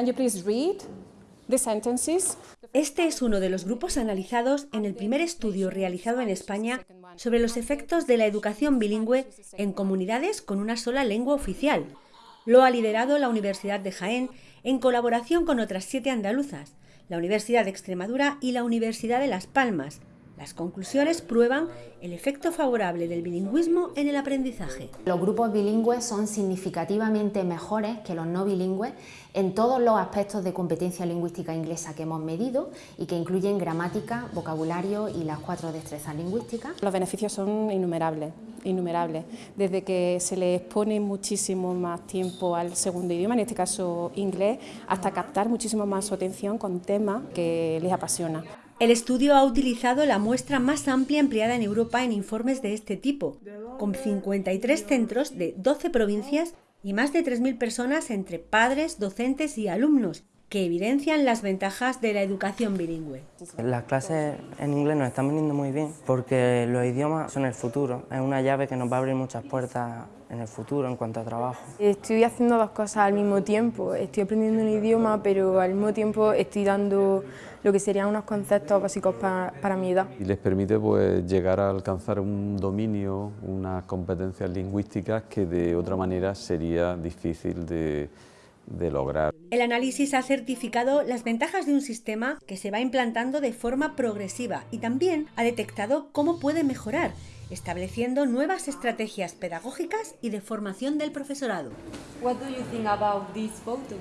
Can you please read the sentences? Este es uno de los grupos analizados en el primer estudio realizado en España sobre los efectos de la educación bilingüe en comunidades con una sola lengua oficial. Lo ha liderado la Universidad de Jaén en colaboración con otras siete andaluzas, la Universidad de Extremadura y la Universidad de Las Palmas, las conclusiones prueban el efecto favorable del bilingüismo en el aprendizaje. Los grupos bilingües son significativamente mejores que los no bilingües en todos los aspectos de competencia lingüística inglesa que hemos medido y que incluyen gramática, vocabulario y las cuatro destrezas lingüísticas. Los beneficios son innumerables, innumerables. Desde que se les pone muchísimo más tiempo al segundo idioma, en este caso inglés, hasta captar muchísimo más su atención con temas que les apasiona. El estudio ha utilizado la muestra más amplia empleada en Europa en informes de este tipo, con 53 centros de 12 provincias y más de 3.000 personas entre padres, docentes y alumnos, que evidencian las ventajas de la educación bilingüe. Las clases en inglés nos están viniendo muy bien porque los idiomas son el futuro, es una llave que nos va a abrir muchas puertas en el futuro en cuanto a trabajo. Estoy haciendo dos cosas al mismo tiempo, estoy aprendiendo un idioma pero al mismo tiempo estoy dando lo que serían unos conceptos básicos para, para mi edad. Y les permite pues, llegar a alcanzar un dominio, unas competencias lingüísticas que de otra manera sería difícil de de lograr. El análisis ha certificado las ventajas de un sistema que se va implantando de forma progresiva y también ha detectado cómo puede mejorar, estableciendo nuevas estrategias pedagógicas y de formación del profesorado. What do you think about this photo?